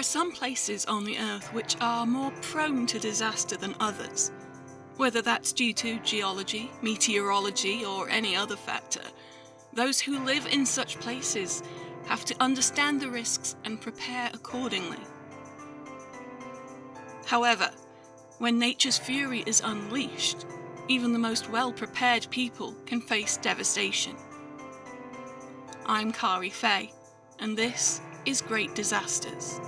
are some places on the Earth which are more prone to disaster than others. Whether that's due to geology, meteorology, or any other factor, those who live in such places have to understand the risks and prepare accordingly. However, when nature's fury is unleashed, even the most well-prepared people can face devastation. I'm Kari Fay, and this is Great Disasters.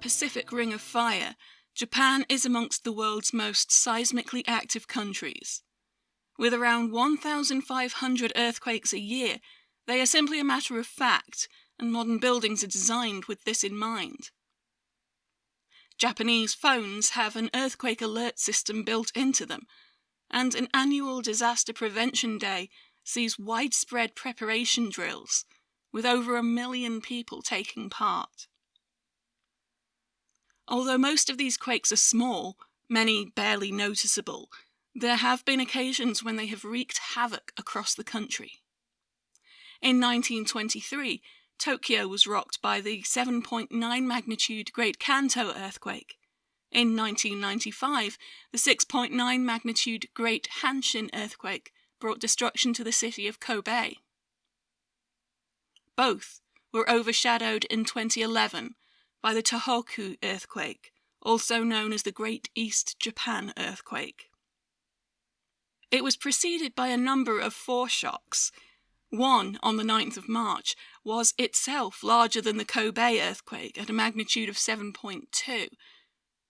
Pacific Ring of Fire, Japan is amongst the world's most seismically active countries. With around 1,500 earthquakes a year, they are simply a matter of fact, and modern buildings are designed with this in mind. Japanese phones have an earthquake alert system built into them, and an annual disaster prevention day sees widespread preparation drills, with over a million people taking part. Although most of these quakes are small, many barely noticeable, there have been occasions when they have wreaked havoc across the country. In 1923, Tokyo was rocked by the 7.9 magnitude Great Kanto earthquake. In 1995, the 6.9 magnitude Great Hanshin earthquake brought destruction to the city of Kobe. Both were overshadowed in 2011 by the Tohoku earthquake, also known as the Great East Japan earthquake. It was preceded by a number of foreshocks. One, on the 9th of March, was itself larger than the Kobe earthquake at a magnitude of 7.2,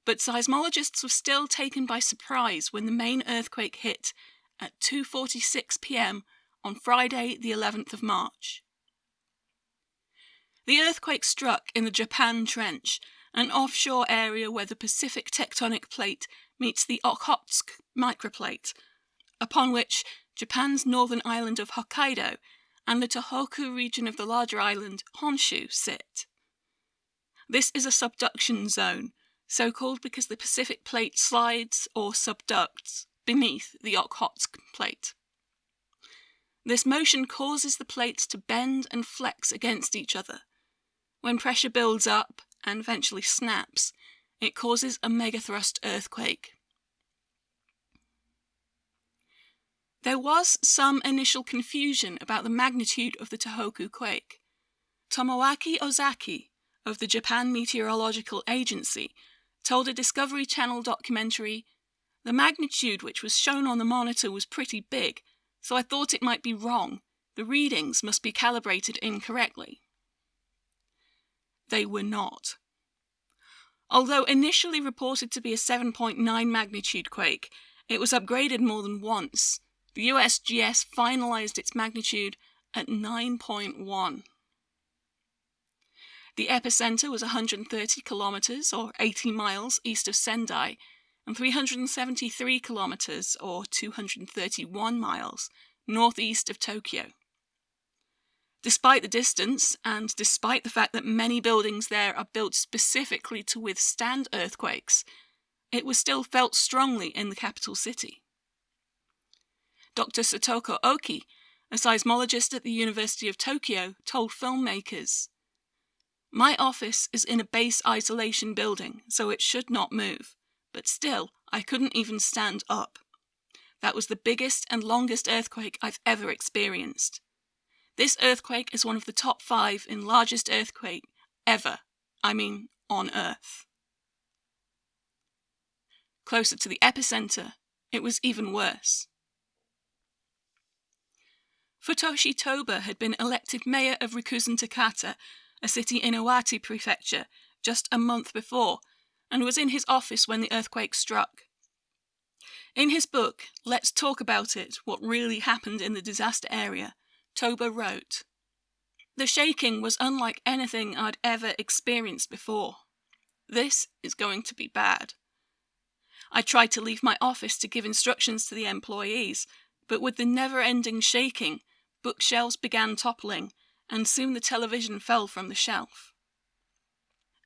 but seismologists were still taken by surprise when the main earthquake hit at 2:46 p.m. on Friday, the 11th of March. The earthquake struck in the Japan Trench, an offshore area where the Pacific tectonic plate meets the Okhotsk microplate, upon which Japan's northern island of Hokkaido and the Tohoku region of the larger island Honshu sit. This is a subduction zone, so called because the Pacific plate slides or subducts beneath the Okhotsk plate. This motion causes the plates to bend and flex against each other, when pressure builds up and eventually snaps, it causes a megathrust earthquake. There was some initial confusion about the magnitude of the Tohoku quake. Tomoaki Ozaki of the Japan Meteorological Agency told a Discovery Channel documentary, The magnitude which was shown on the monitor was pretty big, so I thought it might be wrong. The readings must be calibrated incorrectly they were not. Although initially reported to be a 7.9 magnitude quake, it was upgraded more than once. The USGS finalized its magnitude at 9.1. The epicenter was 130 kilometers or 80 miles east of Sendai and 373 kilometers or 231 miles northeast of Tokyo. Despite the distance, and despite the fact that many buildings there are built specifically to withstand earthquakes, it was still felt strongly in the capital city. Dr. Satoko Oki, a seismologist at the University of Tokyo, told filmmakers, My office is in a base isolation building, so it should not move, but still, I couldn't even stand up. That was the biggest and longest earthquake I've ever experienced. This earthquake is one of the top five in largest earthquake ever. I mean, on Earth. Closer to the epicenter, it was even worse. Futoshi Toba had been elected mayor of Rikuzen Takata, a city in Iwate Prefecture, just a month before, and was in his office when the earthquake struck. In his book, Let's Talk About It What Really Happened in the Disaster Area, Toba wrote, The shaking was unlike anything I'd ever experienced before. This is going to be bad. I tried to leave my office to give instructions to the employees, but with the never ending shaking, bookshelves began toppling, and soon the television fell from the shelf.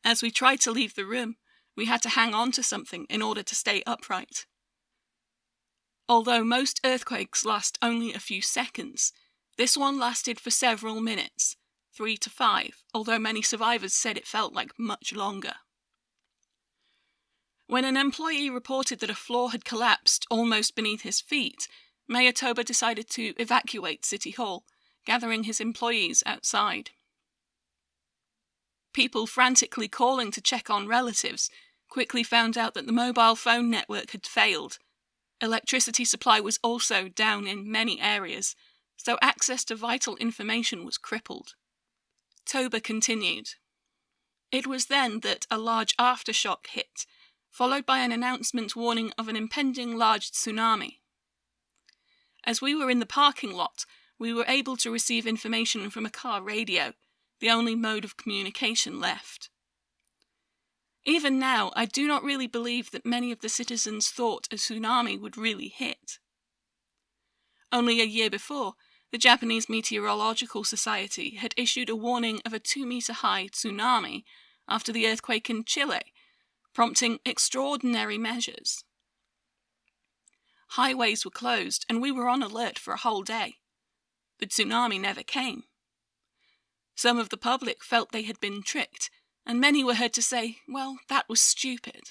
As we tried to leave the room, We had to hang on to something in order to stay upright. Although most earthquakes last only a few seconds, this one lasted for several minutes, three to five, although many survivors said it felt like much longer. When an employee reported that a floor had collapsed almost beneath his feet, Mayor Toba decided to evacuate City Hall, gathering his employees outside. People frantically calling to check on relatives quickly found out that the mobile phone network had failed. Electricity supply was also down in many areas, so access to vital information was crippled. Toba continued. It was then that a large aftershock hit, followed by an announcement warning of an impending large tsunami. As we were in the parking lot, we were able to receive information from a car radio, the only mode of communication left. Even now, I do not really believe that many of the citizens thought a tsunami would really hit. Only a year before, the Japanese Meteorological Society had issued a warning of a two meter high tsunami after the earthquake in Chile, prompting extraordinary measures. Highways were closed, and we were on alert for a whole day. The tsunami never came. Some of the public felt they had been tricked, and many were heard to say, Well, that was stupid.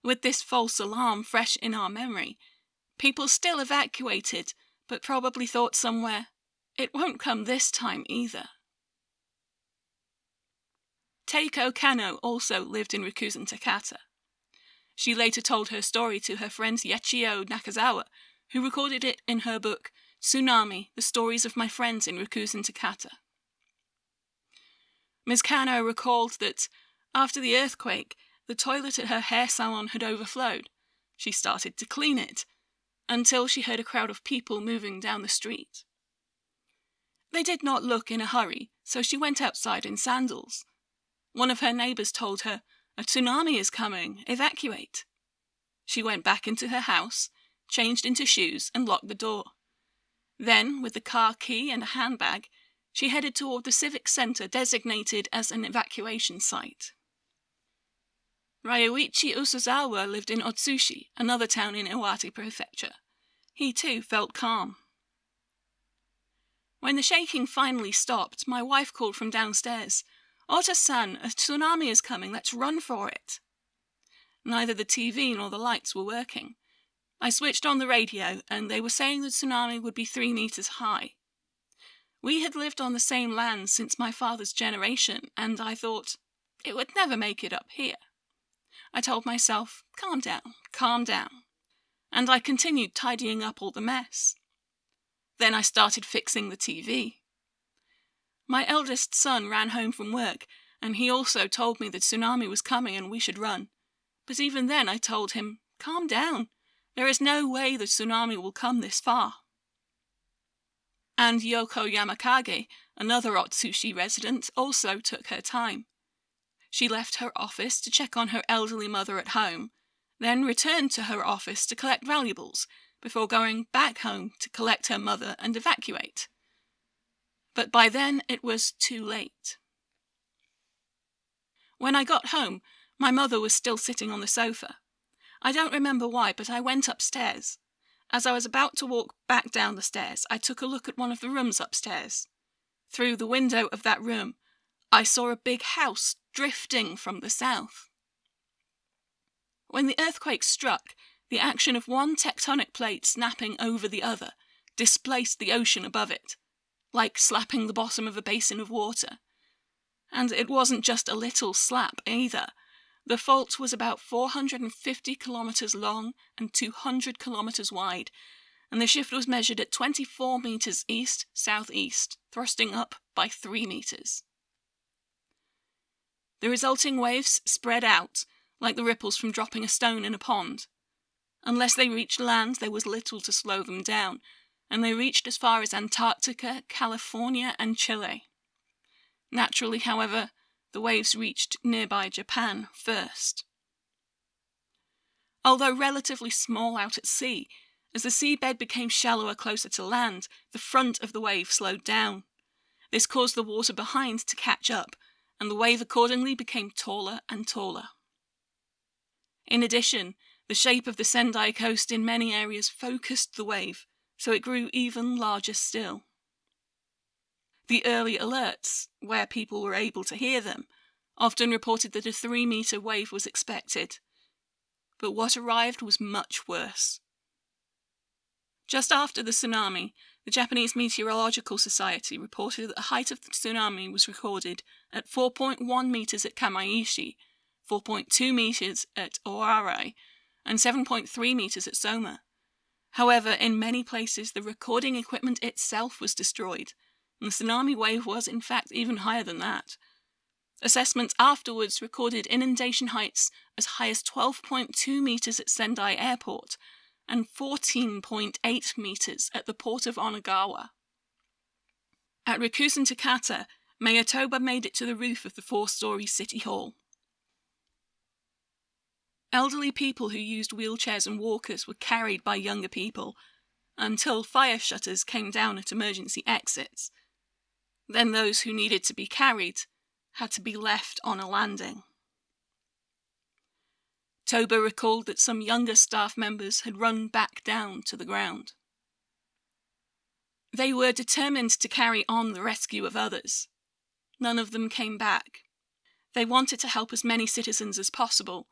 With this false alarm fresh in our memory, people still evacuated, but probably thought somewhere, It won't come this time either. Teiko Kano also lived in Rikuzen Takata. She later told her story to her friend Yachio Nakazawa, who recorded it in her book Tsunami The Stories of My Friends in Rikuzen Takata. Ms. Kano recalled that after the earthquake, the toilet at her hair salon had overflowed. She started to clean it until she heard a crowd of people moving down the street. They did not look in a hurry, so she went outside in sandals. One of her neighbors told her, A tsunami is coming, evacuate. She went back into her house, changed into shoes, and locked the door. Then, with the car key and a handbag, she headed toward the civic center designated as an evacuation site. Ryuichi Usuzawa lived in Otsuchi, another town in Iwate Prefecture. He too felt calm. When the shaking finally stopped, my wife called from downstairs, Ota-san, a tsunami is coming, let's run for it. Neither the TV nor the lights were working. I switched on the radio, and they were saying the tsunami would be three meters high. We had lived on the same land since my father's generation, and I thought it would never make it up here. I told myself, calm down, calm down. And I continued tidying up all the mess. Then I started fixing the TV. My eldest son ran home from work, and he also told me the tsunami was coming and we should run. But even then I told him, calm down. There is no way the tsunami will come this far and Yoko Yamakage, another Otsuchi resident, also took her time. She left her office to check on her elderly mother at home, then returned to her office to collect valuables, before going back home to collect her mother and evacuate. But by then it was too late. When I got home, my mother was still sitting on the sofa. I don't remember why, but I went upstairs. As I was about to walk back down the stairs, I took a look at one of the rooms upstairs. Through the window of that room, I saw a big house drifting from the south. When the earthquake struck, the action of one tectonic plate snapping over the other displaced the ocean above it, like slapping the bottom of a basin of water. And it wasn't just a little slap either. The fault was about 450 kilometers long and 200 kilometers wide, and the shift was measured at 24 meters east southeast, thrusting up by 3 meters. The resulting waves spread out like the ripples from dropping a stone in a pond. Unless they reached land, there was little to slow them down, and they reached as far as Antarctica, California, and Chile. Naturally, however, the waves reached nearby Japan first. Although relatively small out at sea, as the seabed became shallower closer to land, the front of the wave slowed down. This caused the water behind to catch up, and the wave accordingly became taller and taller. In addition, the shape of the Sendai coast in many areas focused the wave, so it grew even larger still. The early alerts, where people were able to hear them, often reported that a three meter wave was expected. But what arrived was much worse. Just after the tsunami, the Japanese Meteorological Society reported that the height of the tsunami was recorded at 4.1 meters at Kamaishi, 4.2 meters at Oarai, and 7.3 meters at Soma. However, in many places, the recording equipment itself was destroyed, and the tsunami wave was, in fact, even higher than that. Assessments afterwards recorded inundation heights as high as 12.2 meters at Sendai Airport and 14.8 meters at the port of Onagawa. At Rikuzen Takata, Mayor Toba made it to the roof of the four story City Hall. Elderly people who used wheelchairs and walkers were carried by younger people until fire shutters came down at emergency exits. Then those who needed to be carried had to be left on a landing. Toba recalled that some younger staff members had run back down to the ground. They were determined to carry on the rescue of others. None of them came back. They wanted to help as many citizens as possible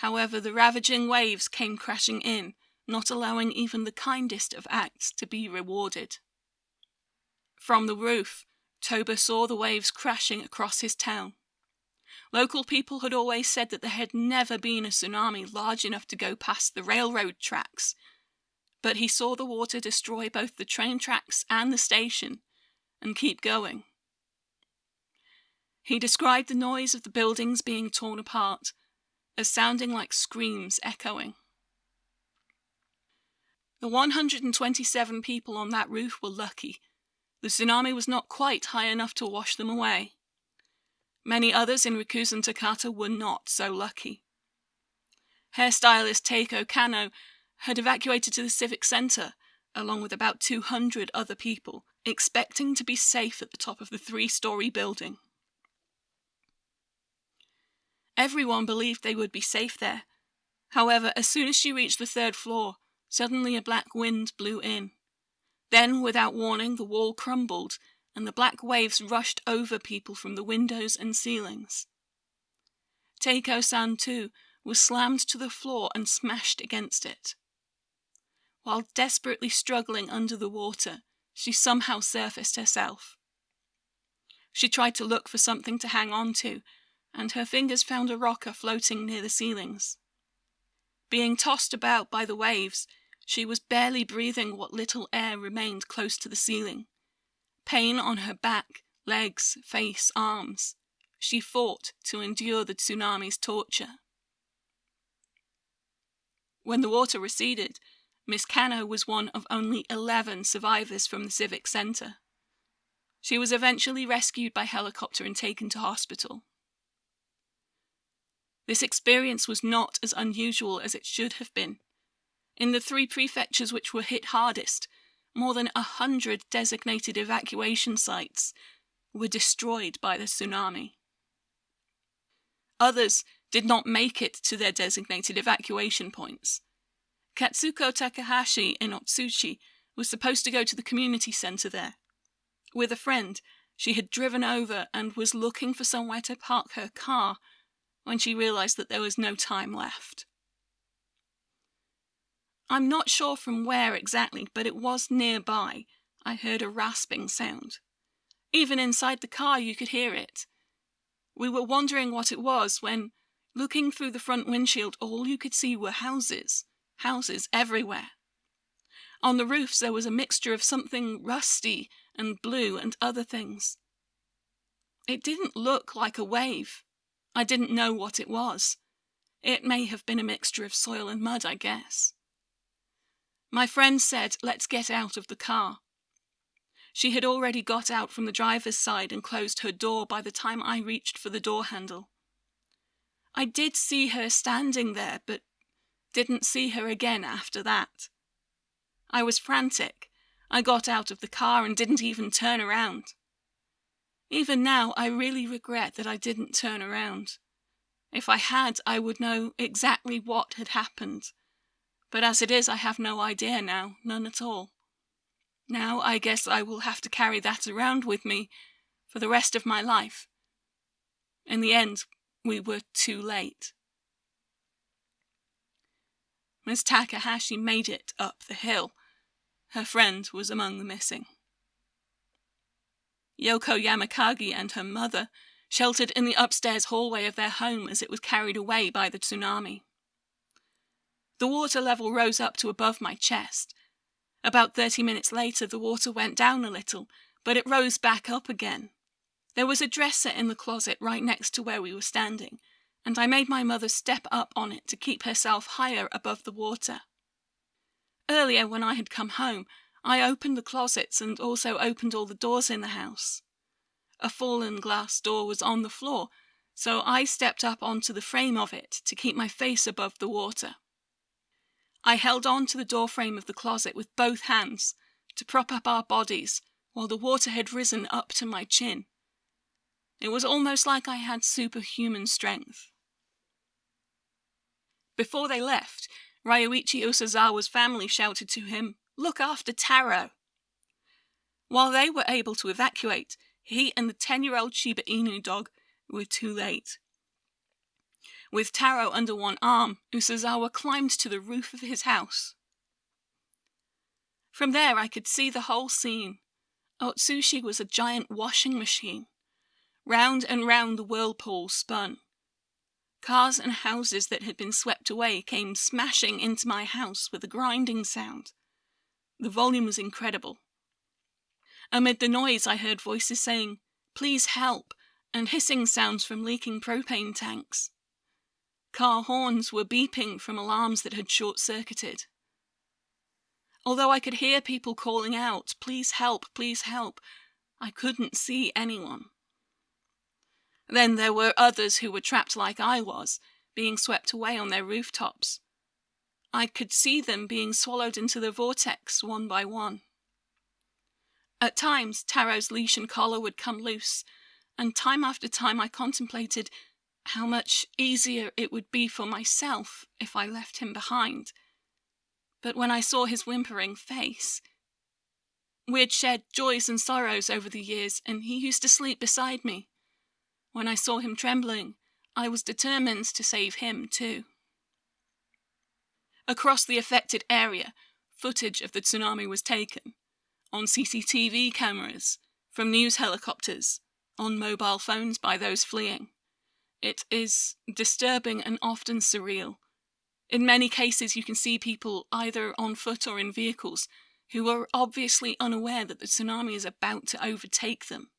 However, the ravaging waves came crashing in, not allowing even the kindest of acts to be rewarded. From the roof, Toba saw the waves crashing across his town. Local people had always said that there had never been a tsunami large enough to go past the railroad tracks, but he saw the water destroy both the train tracks and the station and keep going. He described the noise of the buildings being torn apart as sounding like screams echoing. The 127 people on that roof were lucky. The tsunami was not quite high enough to wash them away. Many others in Rikuzen Takata were not so lucky. Hairstylist Teiko Kano had evacuated to the civic center, along with about 200 other people, expecting to be safe at the top of the three story building. Everyone believed they would be safe there. However, as soon as she reached the third floor, suddenly a black wind blew in. Then, without warning, the wall crumbled, and the black waves rushed over people from the windows and ceilings. Teiko san, too, was slammed to the floor and smashed against it. While desperately struggling under the water, she somehow surfaced herself. She tried to look for something to hang on to, and her fingers found a rocker floating near the ceilings. Being tossed about by the waves, she was barely breathing what little air remained close to the ceiling. Pain on her back, legs, face, arms. She fought to endure the tsunami's torture. When the water receded, Miss Kano was one of only 11 survivors from the Civic Center. She was eventually rescued by helicopter and taken to hospital. This experience was not as unusual as it should have been. In the three prefectures which were hit hardest, more than a hundred designated evacuation sites were destroyed by the tsunami. Others did not make it to their designated evacuation points. Katsuko Takahashi in Otsuchi was supposed to go to the community center there. With a friend, she had driven over and was looking for somewhere to park her car when she realized that there was no time left. I'm not sure from where exactly, but it was nearby. I heard a rasping sound. Even inside the car, you could hear it. We were wondering what it was when, looking through the front windshield, all you could see were houses, houses everywhere. On the roofs, there was a mixture of something rusty and blue and other things. It didn't look like a wave. I didn't know what it was. It may have been a mixture of soil and mud, I guess. My friend said, Let's get out of the car. She had already got out from the driver's side and closed her door by the time I reached for the door handle. I did see her standing there, but didn't see her again after that. I was frantic. I got out of the car and didn't even turn around. Even now, I really regret that I didn't turn around. If I had, I would know exactly what had happened. But as it is, I have no idea now, none at all. Now I guess I will have to carry that around with me for the rest of my life. In the end, we were too late. Miss Takahashi made it up the hill. Her friend was among the missing. Yoko Yamakage and her mother sheltered in the upstairs hallway of their home as it was carried away by the tsunami. The water level rose up to above my chest. About thirty minutes later, the water went down a little, but it rose back up again. There was a dresser in the closet right next to where we were standing, and I made my mother step up on it to keep herself higher above the water. Earlier, when I had come home, I opened the closets and also opened all the doors in the house. A fallen glass door was on the floor, so I stepped up onto the frame of it to keep my face above the water. I held on to the doorframe of the closet with both hands to prop up our bodies while the water had risen up to my chin. It was almost like I had superhuman strength. Before they left, Ryuichi Usazawa's family shouted to him, Look after Taro! While they were able to evacuate, he and the 10 year old Shiba Inu dog were too late. With Taro under one arm, Usazawa climbed to the roof of his house. From there, I could see the whole scene. Otsuchi was a giant washing machine. Round and round the whirlpool spun. Cars and houses that had been swept away came smashing into my house with a grinding sound. The volume was incredible. Amid the noise, I heard voices saying, Please help, and hissing sounds from leaking propane tanks. Car horns were beeping from alarms that had short circuited. Although I could hear people calling out, Please help, please help, I couldn't see anyone. Then there were others who were trapped like I was, being swept away on their rooftops. I could see them being swallowed into the vortex one by one. At times, Taro's leash and collar would come loose, and time after time I contemplated how much easier it would be for myself if I left him behind. But when I saw his whimpering face, we had shared joys and sorrows over the years, and he used to sleep beside me. When I saw him trembling, I was determined to save him too. Across the affected area, footage of the tsunami was taken on CCTV cameras, from news helicopters, on mobile phones by those fleeing. It is disturbing and often surreal. In many cases, you can see people either on foot or in vehicles who are obviously unaware that the tsunami is about to overtake them.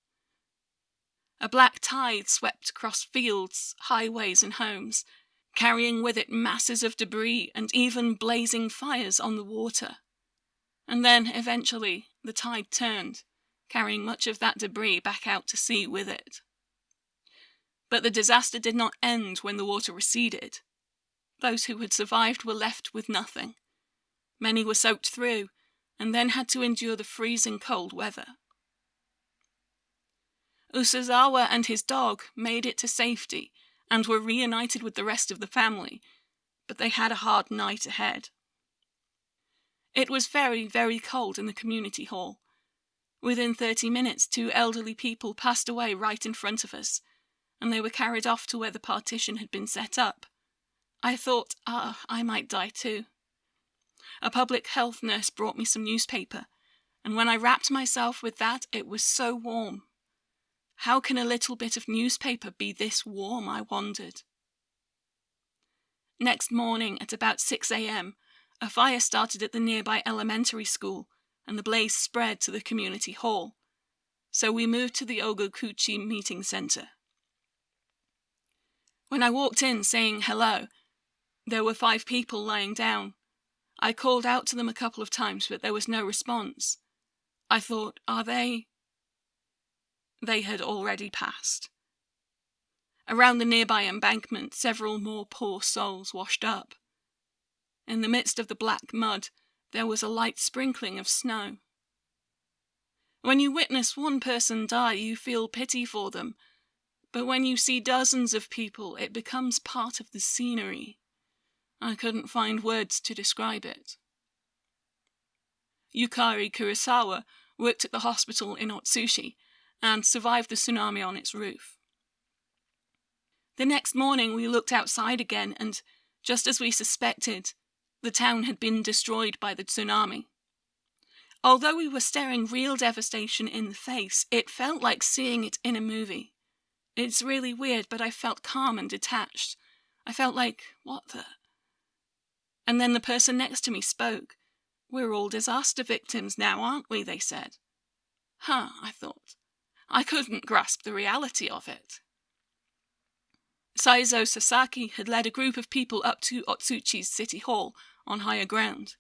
A black tide swept across fields, highways, and homes, carrying with it masses of debris and even blazing fires on the water. And then, eventually, the tide turned, carrying much of that debris back out to sea with it. But the disaster did not end when the water receded. Those who had survived were left with nothing. Many were soaked through, and then had to endure the freezing cold weather. Usazawa and his dog made it to safety and were reunited with the rest of the family, but they had a hard night ahead. It was very, very cold in the community hall. Within 30 minutes, two elderly people passed away right in front of us, and they were carried off to where the partition had been set up. I thought, ah, I might die too. A public health nurse brought me some newspaper, and when I wrapped myself with that, it was so warm. How can a little bit of newspaper be this warm? I wondered. Next morning, at about 6 a.m., a fire started at the nearby elementary school, and the blaze spread to the community hall. So we moved to the Ogokuchi meeting center. When I walked in saying hello, there were five people lying down. I called out to them a couple of times, but there was no response. I thought, are they? They had already passed. Around the nearby embankment, several more poor souls washed up. In the midst of the black mud, there was a light sprinkling of snow. When you witness one person die, you feel pity for them. But when you see dozens of people, it becomes part of the scenery. I couldn't find words to describe it. Yukari Kurosawa worked at the hospital in Otsuchi and survived the tsunami on its roof. The next morning, we looked outside again, and just as we suspected, the town had been destroyed by the tsunami. Although we were staring real devastation in the face, it felt like seeing it in a movie. It's really weird, but I felt calm and detached. I felt like, what the? And then the person next to me spoke. We're all disaster victims now, aren't we? They said. Huh, I thought. I couldn't grasp the reality of it. Saizo Sasaki had led a group of people up to Otsuchi's city hall on higher ground.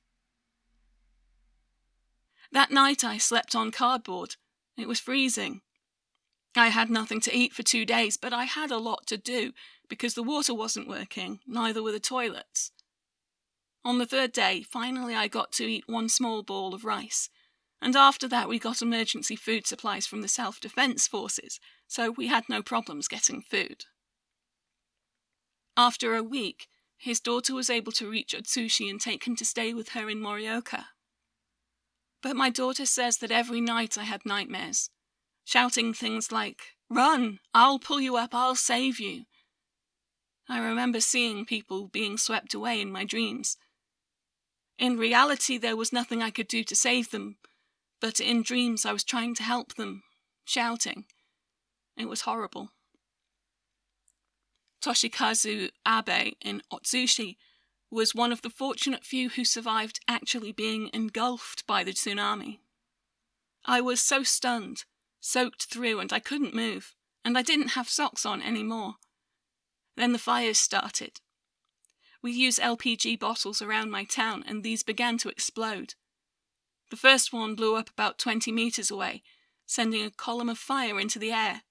That night I slept on cardboard. It was freezing. I had nothing to eat for two days, but I had a lot to do because the water wasn't working, neither were the toilets. On the third day, finally I got to eat one small ball of rice, and after that we got emergency food supplies from the Self Defense Forces, so we had no problems getting food. After a week, his daughter was able to reach Otsuchi and take him to stay with her in Morioka. But my daughter says that every night I had nightmares, shouting things like, Run! I'll pull you up, I'll save you. I remember seeing people being swept away in my dreams. In reality, there was nothing I could do to save them, but in dreams I was trying to help them, shouting. It was horrible. Toshikazu Abe in Otsuchi was one of the fortunate few who survived actually being engulfed by the tsunami. I was so stunned, soaked through, and I couldn't move, and I didn't have socks on any more. Then the fires started. We use LPG bottles around my town, and these began to explode. The first one blew up about 20 meters away, sending a column of fire into the air.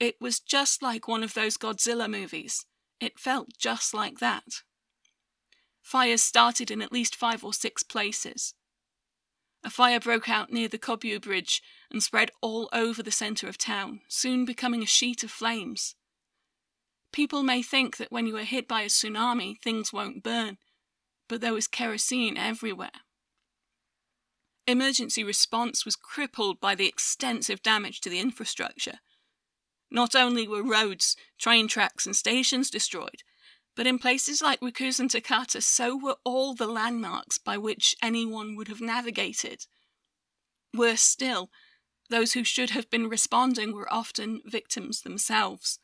It was just like one of those Godzilla movies. It felt just like that. Fires started in at least five or six places. A fire broke out near the Kobyu Bridge and spread all over the centre of town, soon becoming a sheet of flames. People may think that when you are hit by a tsunami, things won't burn, but there was kerosene everywhere. Emergency response was crippled by the extensive damage to the infrastructure. Not only were roads, train tracks, and stations destroyed, but in places like Rikuzen Takata, so were all the landmarks by which anyone would have navigated. Worse still, those who should have been responding were often victims themselves.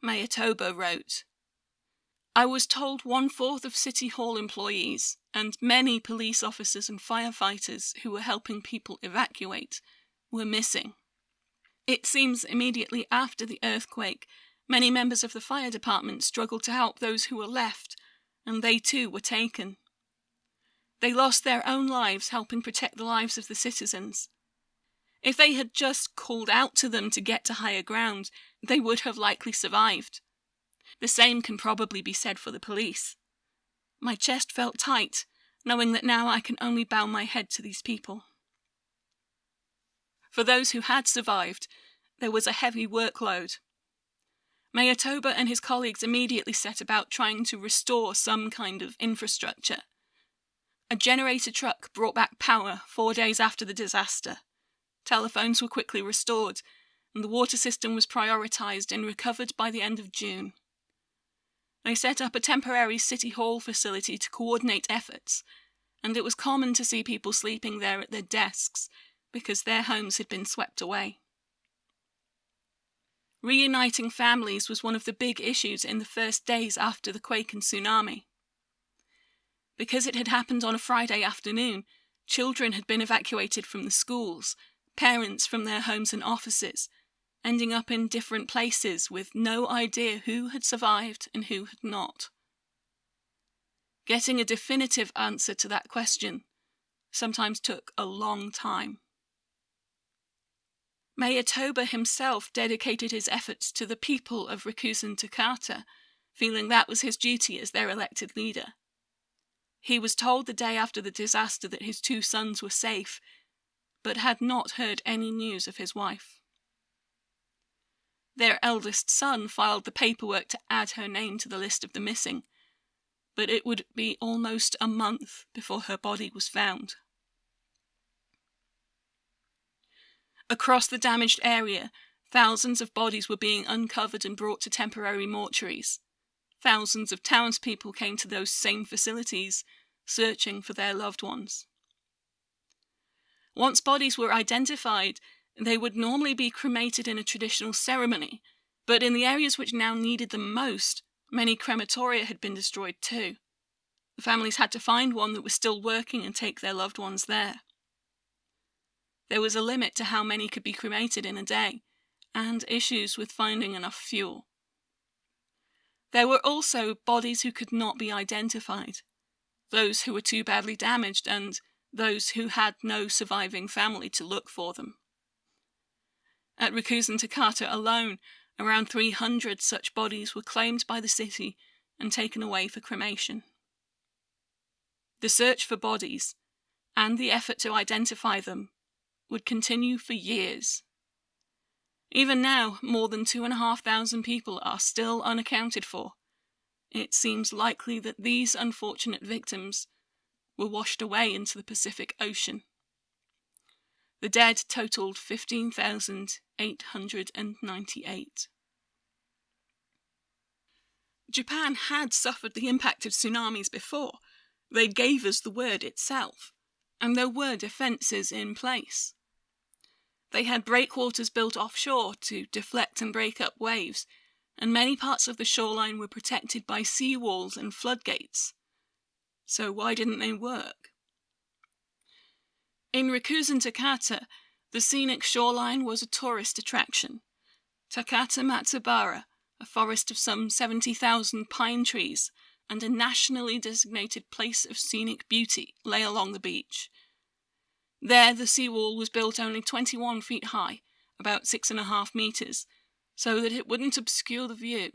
Mayor Toba wrote, I was told one fourth of City Hall employees and many police officers and firefighters who were helping people evacuate were missing. It seems immediately after the earthquake Many members of the fire department struggled to help those who were left, and they too were taken. They lost their own lives helping protect the lives of the citizens. If they had just called out to them to get to higher ground, they would have likely survived. The same can probably be said for the police. My chest felt tight, knowing that now I can only bow my head to these people. For those who had survived, there was a heavy workload. Mayor Toba and his colleagues immediately set about trying to restore some kind of infrastructure. A generator truck brought back power four days after the disaster. Telephones were quickly restored, and the water system was prioritised and recovered by the end of June. They set up a temporary City Hall facility to coordinate efforts, and it was common to see people sleeping there at their desks because their homes had been swept away. Reuniting families was one of the big issues in the first days after the quake and tsunami. Because it had happened on a Friday afternoon, children had been evacuated from the schools, parents from their homes and offices, ending up in different places with no idea who had survived and who had not. Getting a definitive answer to that question sometimes took a long time. Mayor Toba himself dedicated his efforts to the people of Rikuzen Takata, feeling that was his duty as their elected leader. He was told the day after the disaster that his two sons were safe, but had not heard any news of his wife. Their eldest son filed the paperwork to add her name to the list of the missing, but it would be almost a month before her body was found. Across the damaged area, thousands of bodies were being uncovered and brought to temporary mortuaries. Thousands of townspeople came to those same facilities, searching for their loved ones. Once bodies were identified, they would normally be cremated in a traditional ceremony, but in the areas which now needed them most, many crematoria had been destroyed too. The families had to find one that was still working and take their loved ones there. There was a limit to how many could be cremated in a day, and issues with finding enough fuel. There were also bodies who could not be identified, those who were too badly damaged, and those who had no surviving family to look for them. At Rikuzen Takata alone, around 300 such bodies were claimed by the city and taken away for cremation. The search for bodies, and the effort to identify them, would continue for years. Even now, more than 2,500 people are still unaccounted for. It seems likely that these unfortunate victims were washed away into the Pacific Ocean. The dead totaled 15,898. Japan had suffered the impact of tsunamis before. They gave us the word itself, and there were defences in place. They had breakwaters built offshore to deflect and break up waves, and many parts of the shoreline were protected by sea walls and floodgates. So why didn't they work? In Rikuzen Takata, the scenic shoreline was a tourist attraction. Takata Matsubara, a forest of some 70,000 pine trees, and a nationally designated place of scenic beauty, lay along the beach. There, the seawall was built only 21 feet high, about six and a half meters, so that it wouldn't obscure the view.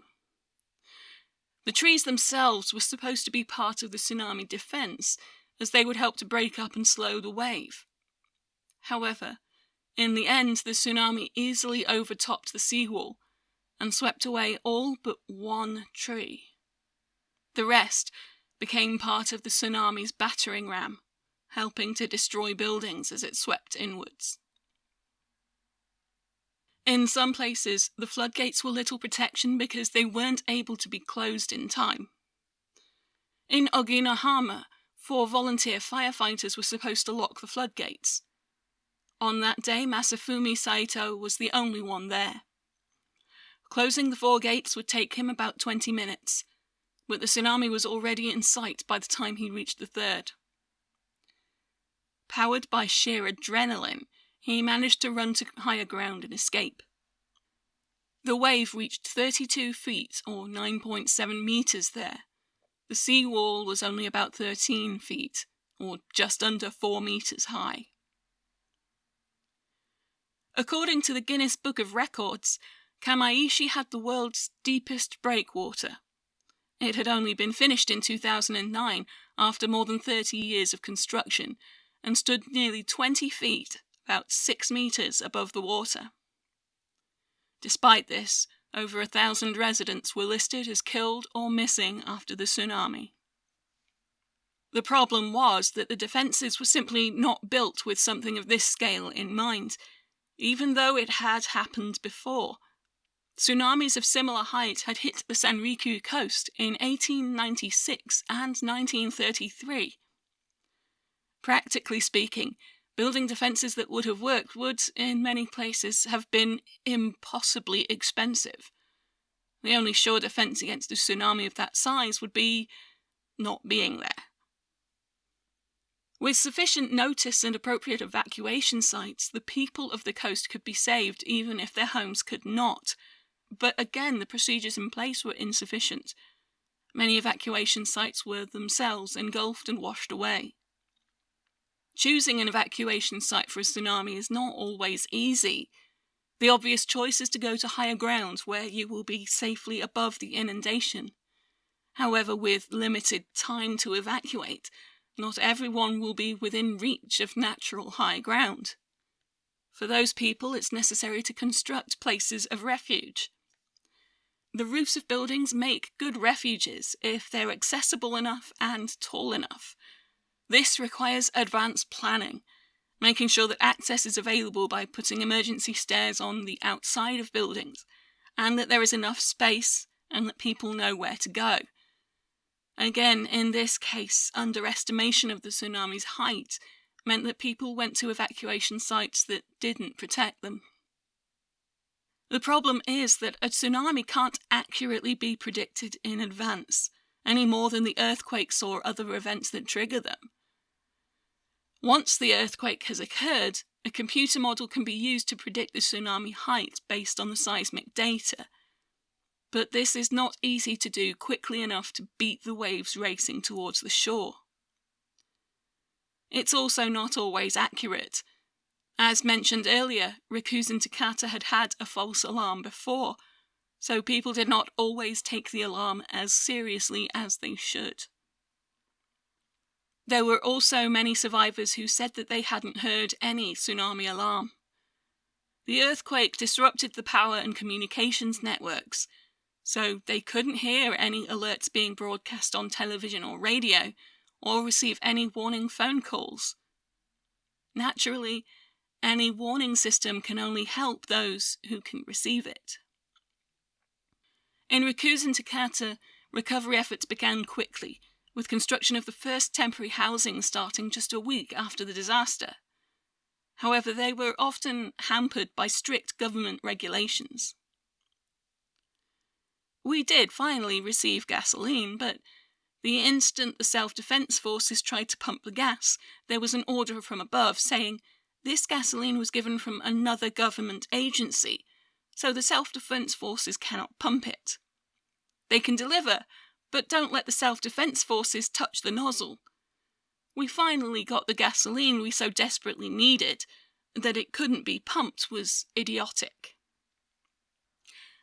The trees themselves were supposed to be part of the tsunami defense, as they would help to break up and slow the wave. However, in the end, the tsunami easily overtopped the seawall and swept away all but one tree. The rest became part of the tsunami's battering ram, helping to destroy buildings as it swept inwards. In some places, the floodgates were little protection because they weren't able to be closed in time. In Oginohama, four volunteer firefighters were supposed to lock the floodgates. On that day, Masafumi Saito was the only one there. Closing the four gates would take him about 20 minutes, but the tsunami was already in sight by the time he reached the third. Powered by sheer adrenaline, he managed to run to higher ground and escape. The wave reached 32 feet or 9.7 meters there. The sea wall was only about 13 feet or just under 4 meters high. According to the Guinness Book of Records, Kamaishi had the world's deepest breakwater. It had only been finished in 2009 after more than 30 years of construction and stood nearly 20 feet, about 6 meters above the water. Despite this, over a thousand residents were listed as killed or missing after the tsunami. The problem was that the defences were simply not built with something of this scale in mind, even though it had happened before. Tsunamis of similar height had hit the Sanriku coast in 1896 and 1933. Practically speaking, building defences that would have worked would, in many places, have been impossibly expensive. The only sure defence against a tsunami of that size would be not being there. With sufficient notice and appropriate evacuation sites, the people of the coast could be saved even if their homes could not. But again, the procedures in place were insufficient. Many evacuation sites were themselves engulfed and washed away. Choosing an evacuation site for a tsunami is not always easy. The obvious choice is to go to higher ground where you will be safely above the inundation. However, with limited time to evacuate, not everyone will be within reach of natural high ground. For those people, it's necessary to construct places of refuge. The roofs of buildings make good refuges if they're accessible enough and tall enough. This requires advanced planning, making sure that access is available by putting emergency stairs on the outside of buildings, and that there is enough space and that people know where to go. Again, in this case, underestimation of the tsunami's height meant that people went to evacuation sites that didn't protect them. The problem is that a tsunami can't accurately be predicted in advance, any more than the earthquakes or other events that trigger them. Once the earthquake has occurred, a computer model can be used to predict the tsunami height based on the seismic data. But this is not easy to do quickly enough to beat the waves racing towards the shore. It's also not always accurate, as mentioned earlier, Rikuzen Takata had had a false alarm before, so people did not always take the alarm as seriously as they should. There were also many survivors who said that they hadn't heard any tsunami alarm. The earthquake disrupted the power and communications networks, so they couldn't hear any alerts being broadcast on television or radio, or receive any warning phone calls. Naturally, any warning system can only help those who can receive it. In Rikuzen Takata, recovery efforts began quickly, with construction of the first temporary housing starting just a week after the disaster. However, they were often hampered by strict government regulations. We did finally receive gasoline, but the instant the self defense forces tried to pump the gas, there was an order from above saying this gasoline was given from another government agency, so the self defense forces cannot pump it. They can deliver, but don't let the self defense forces touch the nozzle. We finally got the gasoline we so desperately needed, that it couldn't be pumped was idiotic.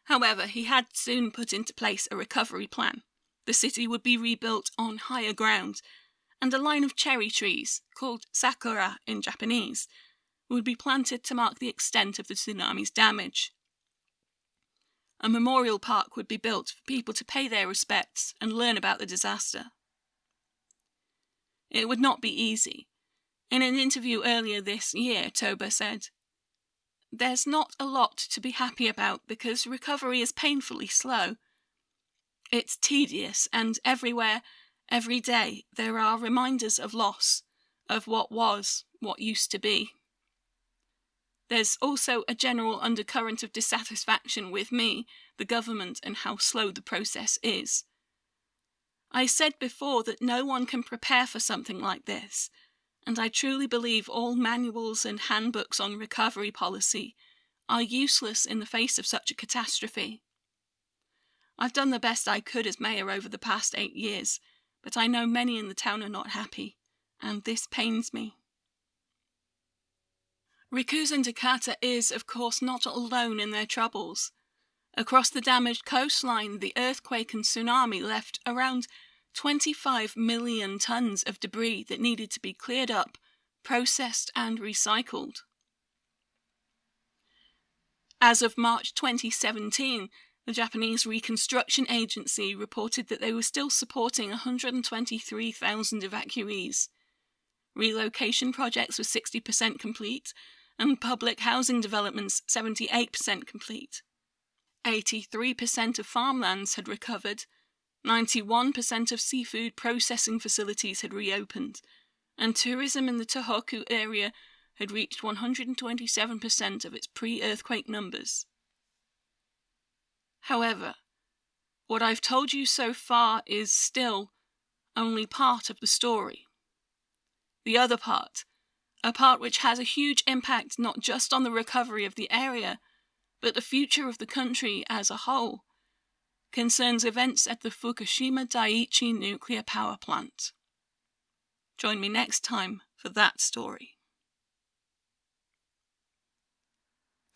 However, he had soon put into place a recovery plan. The city would be rebuilt on higher ground, and a line of cherry trees, called sakura in Japanese, would be planted to mark the extent of the tsunami's damage. A memorial park would be built for people to pay their respects and learn about the disaster. It would not be easy. In an interview earlier this year, Toba said, There's not a lot to be happy about because recovery is painfully slow. It's tedious, and everywhere, every day, there are reminders of loss, of what was, what used to be. There's also a general undercurrent of dissatisfaction with me, the government, and how slow the process is. I said before that no one can prepare for something like this, and I truly believe all manuals and handbooks on recovery policy are useless in the face of such a catastrophe. I've done the best I could as mayor over the past eight years, but I know many in the town are not happy, and this pains me. Rikuzen Takata is, of course, not alone in their troubles. Across the damaged coastline, the earthquake and tsunami left around 25 million tons of debris that needed to be cleared up, processed, and recycled. As of March 2017, the Japanese Reconstruction Agency reported that they were still supporting 123,000 evacuees. Relocation projects were 60% complete, and public housing developments 78% complete. 83% of farmlands had recovered, 91% of seafood processing facilities had reopened, and tourism in the Tohoku area had reached 127% of its pre earthquake numbers. However, what I've told you so far is still only part of the story. The other part, a part which has a huge impact not just on the recovery of the area, but the future of the country as a whole, concerns events at the Fukushima Daiichi nuclear power plant. Join me next time for that story.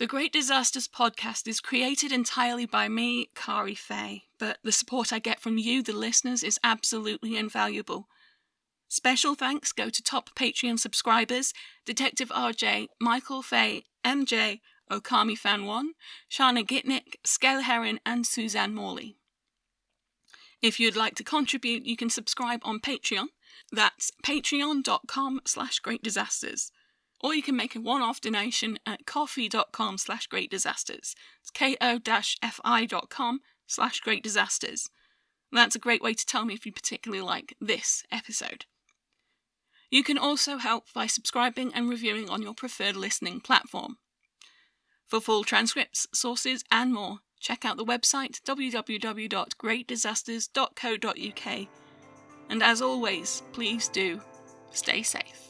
The Great Disasters podcast is created entirely by me, Kari Fay, but the support I get from you, the listeners, is absolutely invaluable. Special thanks go to top Patreon subscribers Detective RJ, Michael Fay, MJ, Okami Fan 1, Shana Gitnick, Scale Heron, and Suzanne Morley. If you'd like to contribute, you can subscribe on Patreon. That's patreon.com slash great disasters. Or you can make a one-off donation at ko-fi.com slash great disasters. It's ko-fi.com slash great disasters. That's a great way to tell me if you particularly like this episode. You can also help by subscribing and reviewing on your preferred listening platform. For full transcripts, sources, and more, check out the website www.greatdisasters.co.uk. And as always, please do stay safe.